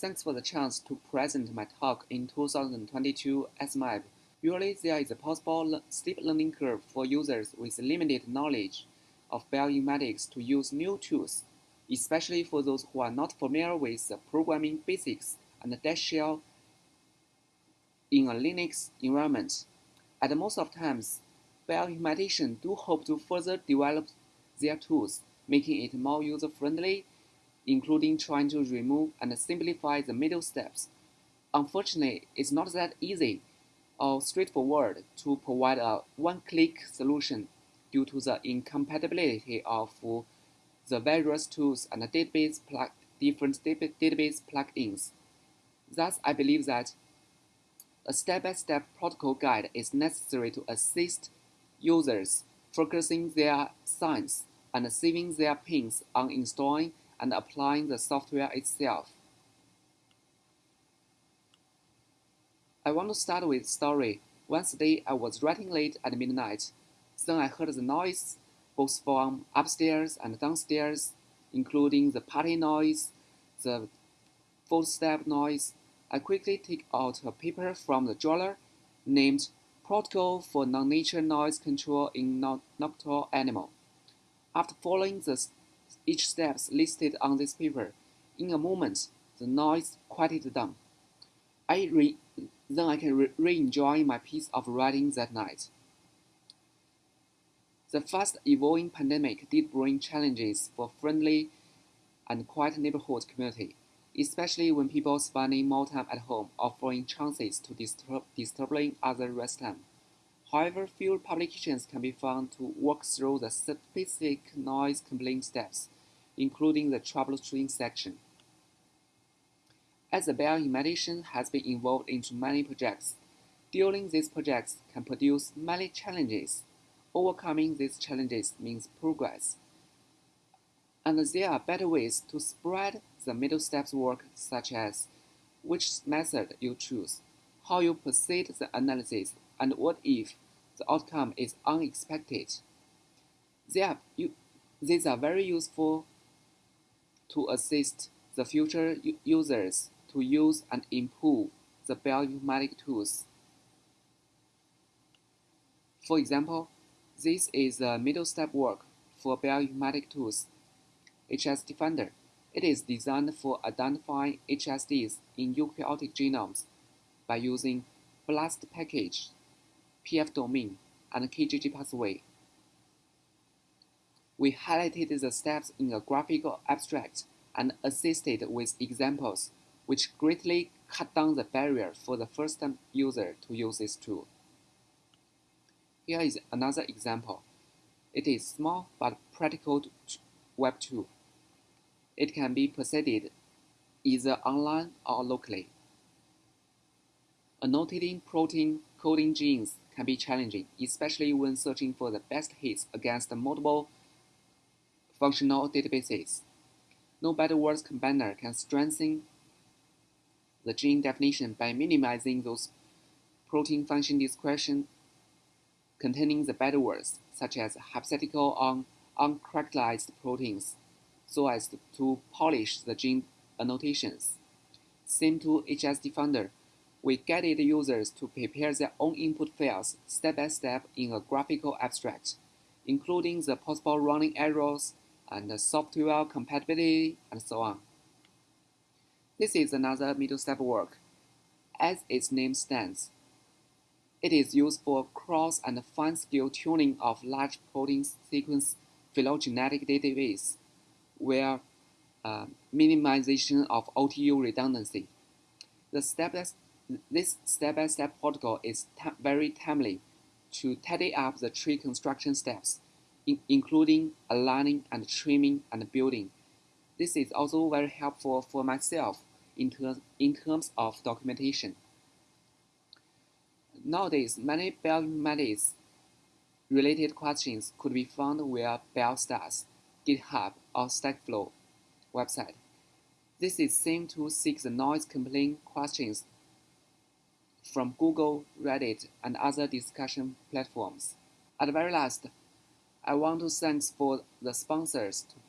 Thanks for the chance to present my talk in 2022 SMAP. Usually there is a possible steep learning curve for users with limited knowledge of bioinformatics to use new tools, especially for those who are not familiar with the programming basics and Dash shell in a Linux environment. At most of times, bioinformaticians do hope to further develop their tools, making it more user-friendly including trying to remove and simplify the middle steps. Unfortunately, it's not that easy or straightforward to provide a one-click solution due to the incompatibility of the various tools and database different database plugins. Thus, I believe that a step-by-step -step protocol guide is necessary to assist users focusing their science and saving their pains on installing and applying the software itself. I want to start with story. Once day I was writing late at midnight. Then I heard the noise, both from upstairs and downstairs, including the party noise, the footstep noise. I quickly took out a paper from the drawer named Protocol for Non-Nature Noise Control in Nocturnal Animal. After following the each steps listed on this paper. In a moment, the noise quieted down. I re then I can re-enjoy my piece of writing that night. The fast-evolving pandemic did bring challenges for friendly and quiet neighborhood community, especially when people spending more time at home offering chances to disturb disturbing other residents. However, few publications can be found to work through the specific noise complaint steps including the troubleshooting section. As the bioinformatician has been involved into many projects, dealing these projects can produce many challenges. Overcoming these challenges means progress. And there are better ways to spread the middle steps work such as which method you choose, how you proceed the analysis, and what if the outcome is unexpected. Are, you, these are very useful to assist the future users to use and improve the bioinformatic tools. For example, this is the middle step work for bioinformatic tools. HSDFinder. It is designed for identifying HSDs in eukaryotic genomes by using BLAST package, Pfam domain, and KEGG pathway we highlighted the steps in a graphical abstract and assisted with examples, which greatly cut down the barrier for the first-time user to use this tool. Here is another example. It is small but practical web tool. It can be proceeded either online or locally. Annotating protein coding genes can be challenging, especially when searching for the best hits against multiple functional databases. No better words combiner can strengthen the gene definition by minimizing those protein function description containing the better words, such as hypothetical on uncharacterized proteins, so as to polish the gene annotations. Same to HSDFinder, we guided users to prepare their own input files step by step in a graphical abstract, including the possible running errors and the software compatibility, and so on. This is another middle step work. As its name stands, it is used for cross and fine-scale tuning of large protein sequence phylogenetic database, where uh, minimization of OTU redundancy. The step this step-by-step -step protocol is very timely to tidy up the tree construction steps in including aligning and trimming and building. This is also very helpful for myself in, ter in terms of documentation. Nowadays, many bioinformatics related questions could be found via BioStars, GitHub, or Stackflow website. This is same to seek the noise complaint questions from Google, Reddit, and other discussion platforms. At the very last, I want to thank for the sponsors